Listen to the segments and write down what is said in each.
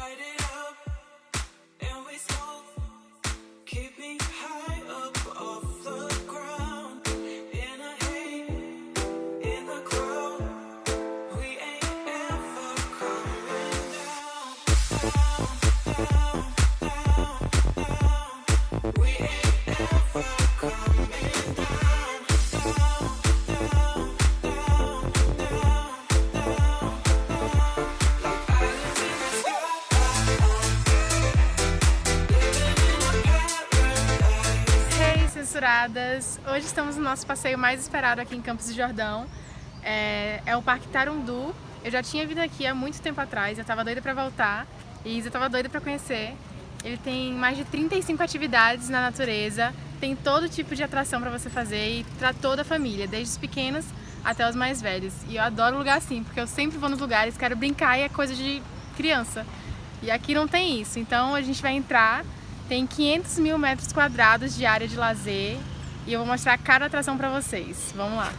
light Censuradas! Hoje estamos no nosso passeio mais esperado aqui em Campos do Jordão. É, é o Parque Tarundu. Eu já tinha vindo aqui há muito tempo atrás, eu tava doida pra voltar e Isa tava doida pra conhecer. Ele tem mais de 35 atividades na natureza, tem todo tipo de atração pra você fazer e pra toda a família, desde os pequenos até os mais velhos. E eu adoro lugar assim, porque eu sempre vou nos lugares, quero brincar e é coisa de criança. E aqui não tem isso, então a gente vai entrar tem 500 mil metros quadrados de área de lazer e eu vou mostrar cada atração pra vocês. Vamos lá!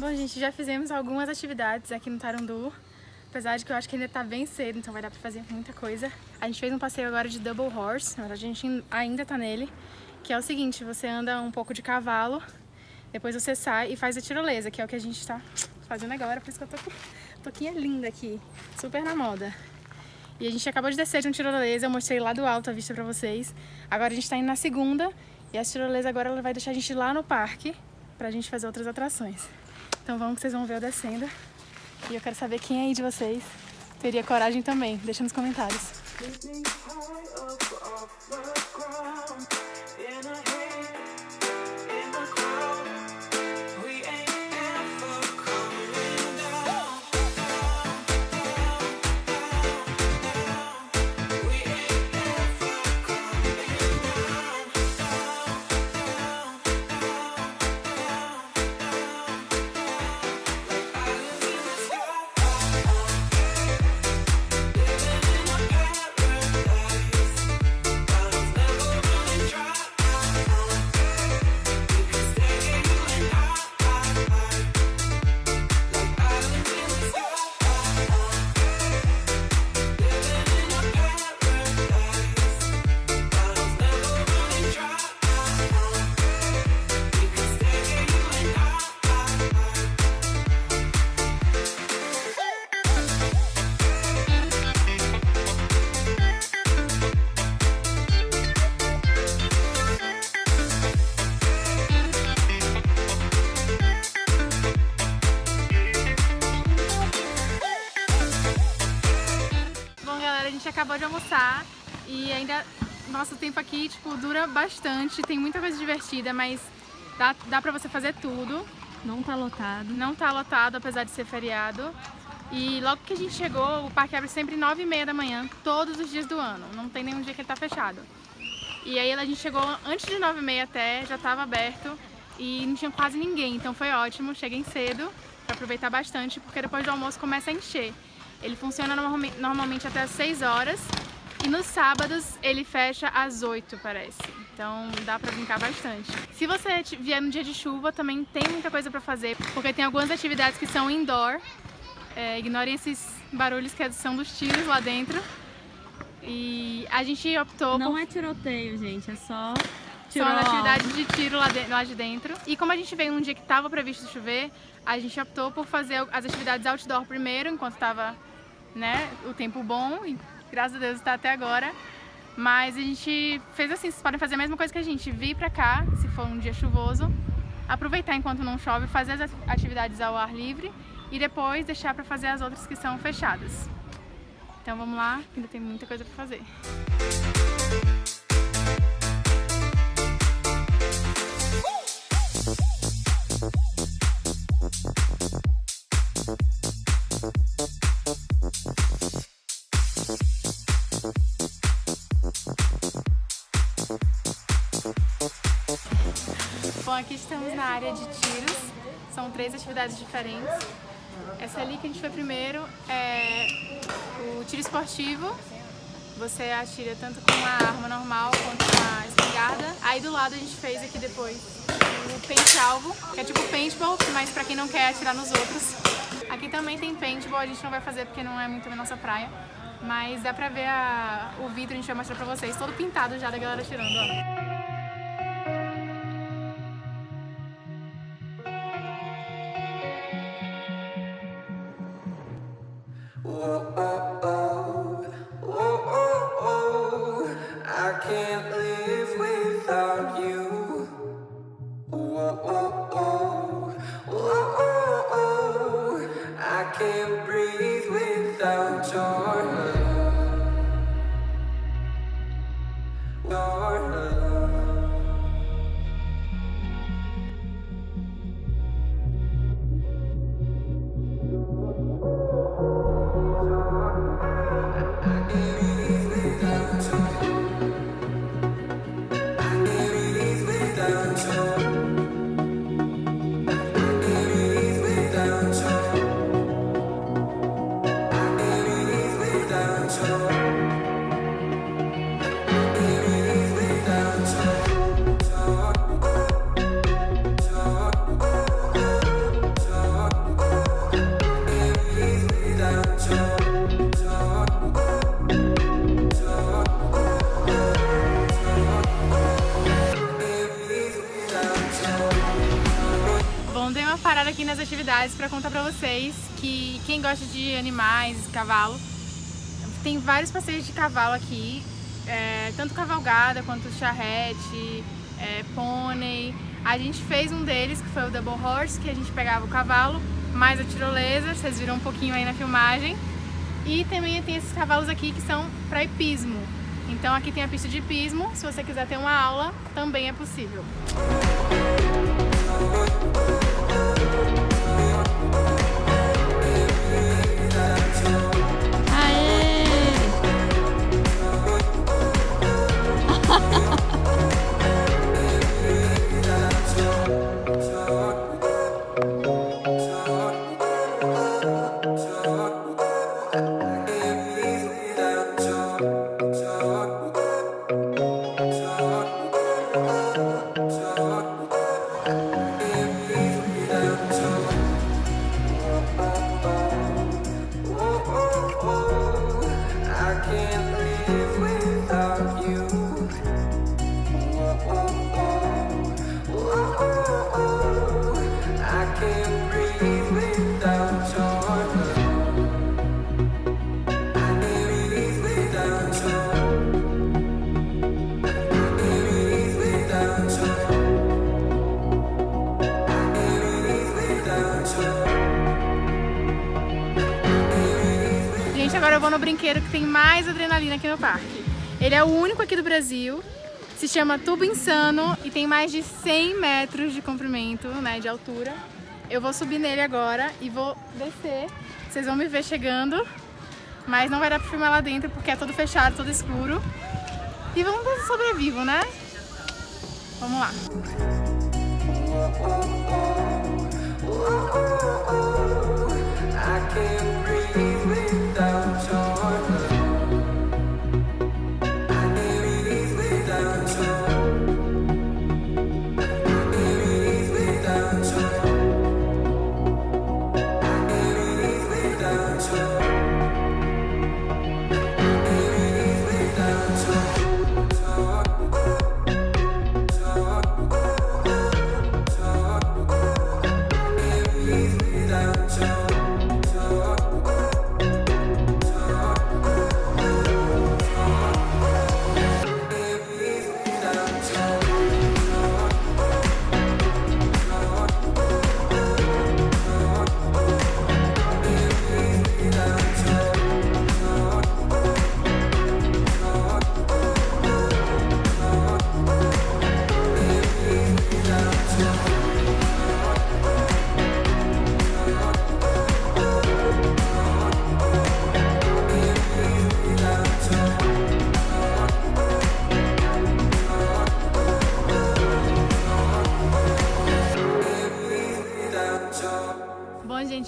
Bom, gente, já fizemos algumas atividades aqui no Tarundu, apesar de que eu acho que ainda tá bem cedo, então vai dar pra fazer muita coisa. A gente fez um passeio agora de Double Horse, a gente ainda tá nele, que é o seguinte, você anda um pouco de cavalo, depois você sai e faz a tirolesa, que é o que a gente tá fazendo agora, por isso que eu tô com toquinha linda aqui, super na moda. E a gente acabou de descer de um tirolesa, eu mostrei lá do alto a vista pra vocês. Agora a gente tá indo na segunda, e a tirolesa agora ela vai deixar a gente lá no parque, pra gente fazer outras atrações. Então vamos que vocês vão ver eu descendo. E eu quero saber quem aí de vocês teria coragem também. Deixa nos comentários. Acabou de almoçar e ainda nosso tempo aqui, tipo, dura bastante. Tem muita coisa divertida, mas dá, dá pra você fazer tudo. Não tá lotado. Não tá lotado, apesar de ser feriado. E logo que a gente chegou, o parque abre sempre 9 e meia da manhã, todos os dias do ano. Não tem nenhum dia que ele tá fechado. E aí a gente chegou antes de 9 e meia até, já tava aberto e não tinha quase ninguém. Então foi ótimo, cheguei cedo pra aproveitar bastante, porque depois do almoço começa a encher. Ele funciona normalme- normalmente até as 6 horas e nos sábados ele fecha às 8, parece. Então dá pra brincar bastante. Se você vier no dia de chuva, também tem muita coisa pra fazer, porque tem algumas atividades que são indoor. É, ignorem esses barulhos que são dos tiros lá dentro. E a gente optou Não por... é tiroteio, gente, é só São as atividades de tiro lá de, lá de dentro. E como a gente veio num dia que estava previsto chover, a gente optou por fazer as atividades outdoor primeiro, enquanto estava né, o tempo bom. E graças a Deus está até agora. Mas a gente fez assim, vocês podem fazer a mesma coisa que a gente, vir pra cá, se for um dia chuvoso, aproveitar enquanto não chove, fazer as atividades ao ar livre e depois deixar para fazer as outras que são fechadas. Então vamos lá, ainda tem muita coisa para fazer. Aqui estamos na área de tiros, são três atividades diferentes. Essa ali que a gente foi primeiro é o tiro esportivo, você atira tanto com uma arma normal quanto com uma espingarda. Aí do lado a gente fez aqui depois o pente-alvo, que é tipo paintball, mas pra quem não quer atirar nos outros. Aqui também tem paintball, a gente não vai fazer porque não é muito a nossa praia. Mas dá pra ver a, o vidro, a gente vai mostrar pra vocês, todo pintado já da galera tirando, ó. Oh, oh, oh. Para contar pra vocês que quem gosta de animais, cavalo, tem vários passeios de cavalo aqui, é, tanto cavalgada quanto charrete, é, pônei. A gente fez um deles que foi o Double Horse, que a gente pegava o cavalo mais a tirolesa, vocês viram um pouquinho aí na filmagem. E também tem esses cavalos aqui que são para hipismo. Então aqui tem a pista de hipismo, se você quiser ter uma aula, também é possível. I agora eu vou no brinquedo que tem mais adrenalina aqui no parque. Ele é o único aqui do Brasil, se chama Tubo Insano e tem mais de 100 metros de comprimento, né, de altura. Eu vou subir nele agora e vou descer. Vocês vão me ver chegando, mas não vai dar pra filmar lá dentro porque é todo fechado, todo escuro. E vamos ver se sobrevivo, né? Vamos lá. I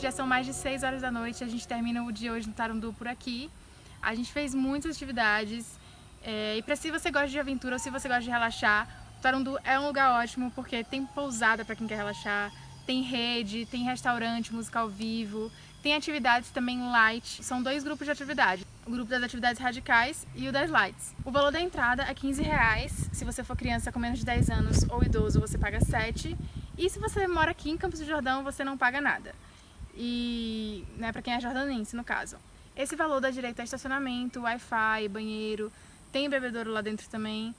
já são mais de 6 horas da noite, a gente termina o dia hoje no Tarundu por aqui. A gente fez muitas atividades, é, e para se você gosta de aventura ou se você gosta de relaxar, o Tarundu é um lugar ótimo porque tem pousada para quem quer relaxar, tem rede, tem restaurante, música ao vivo, tem atividades também light, são dois grupos de atividade, o grupo das atividades radicais e o das lights. O valor da entrada é 15 reais, se você for criança com menos de 10 anos ou idoso você paga 7 e se você mora aqui em Campos do Jordão você não paga nada. E, né, para quem é jordanense no caso. Esse valor dá direito a estacionamento, Wi-Fi, banheiro, tem bebedouro lá dentro também.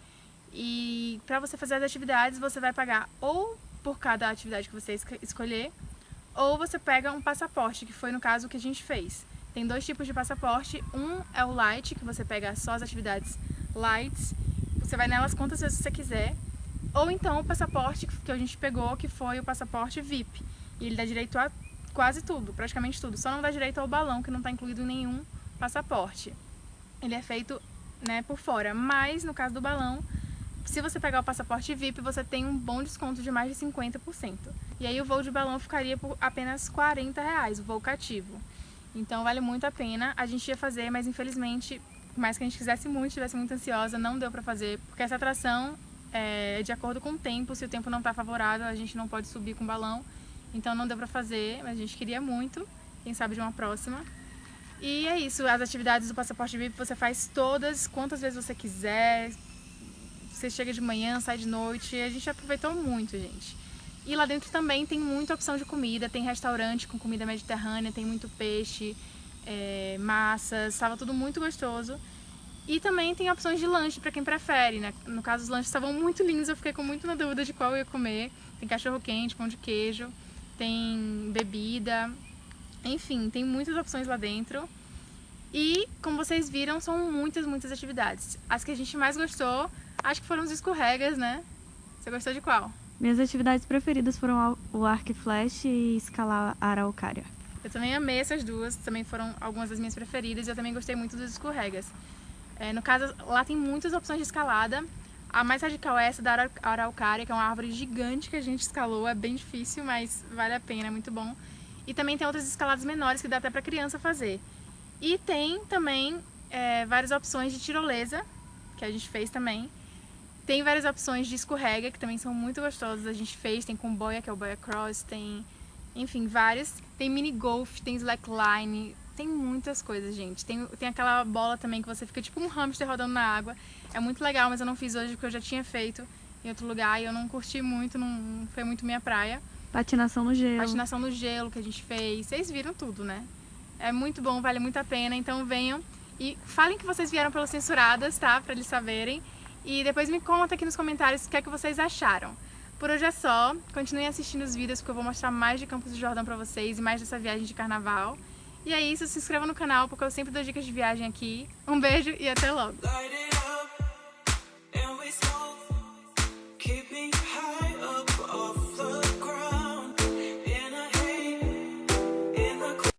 E para você fazer as atividades você vai pagar ou por cada atividade que você escolher, ou você pega um passaporte, que foi no caso o que a gente fez. Tem dois tipos de passaporte, um é o light, que você pega só as atividades lights, você vai nelas quantas vezes você quiser, ou então o passaporte que a gente pegou, que foi o passaporte VIP, e ele dá direito a quase tudo, praticamente tudo, só não dá direito ao balão, que não está incluído em nenhum passaporte. Ele é feito né, por fora, mas no caso do balão, se você pegar o passaporte VIP, você tem um bom desconto de mais de 50%. E aí o voo de balão ficaria por apenas 40 reais, o voo cativo. Então vale muito a pena. A gente ia fazer, mas infelizmente, por mais que a gente quisesse muito, estivesse muito ansiosa, não deu pra fazer, porque essa atração é de acordo com o tempo, se o tempo não tá favorável, a gente não pode subir com o balão. Então não deu pra fazer, mas a gente queria muito, quem sabe de uma próxima. E é isso, as atividades do Passaporte VIP você faz todas, quantas vezes você quiser, você chega de manhã, sai de noite, a gente aproveitou muito, gente. E lá dentro também tem muita opção de comida, tem restaurante com comida mediterrânea, tem muito peixe, é, massas, estava tudo muito gostoso. E também tem opções de lanche para quem prefere, né? No caso, os lanches estavam muito lindos, eu fiquei com muito na dúvida de qual eu ia comer. Tem cachorro quente, pão de queijo, tem bebida, enfim, tem muitas opções lá dentro. E, como vocês viram, são muitas, muitas atividades. As que a gente mais gostou Acho que foram os escorregas, né? Você gostou de qual? Minhas atividades preferidas foram o arco e flash e escalar a araucária. Eu também amei essas duas, também foram algumas das minhas preferidas e eu também gostei muito dos escorregas. É, no caso, lá tem muitas opções de escalada. A mais radical é essa da araucária, que é uma árvore gigante que a gente escalou. É bem difícil, mas vale a pena, é muito bom. E também tem outras escaladas menores que dá até para criança fazer. E tem também é, várias opções de tirolesa, que a gente fez também. Tem várias opções de escorrega, que também são muito gostosas. A gente fez, tem com boia, que é o boia cross, tem... Enfim, várias. Tem mini golf, tem slackline, tem muitas coisas, gente. Tem, tem aquela bola também que você fica tipo um hamster rodando na água. É muito legal, mas eu não fiz hoje porque eu já tinha feito em outro lugar e eu não curti muito, não foi muito minha praia. Patinação no gelo. Patinação no gelo que a gente fez. Vocês viram tudo, né? É muito bom, vale muito a pena. Então venham e falem que vocês vieram pelas censuradas, tá? Pra eles saberem. E depois me conta aqui nos comentários o que é que vocês acharam. Por hoje é só. Continuem assistindo os vídeos porque eu vou mostrar mais de Campos do Jordão pra vocês e mais dessa viagem de carnaval. E é isso, se inscreva no canal porque eu sempre dou dicas de viagem aqui. Um beijo e até logo!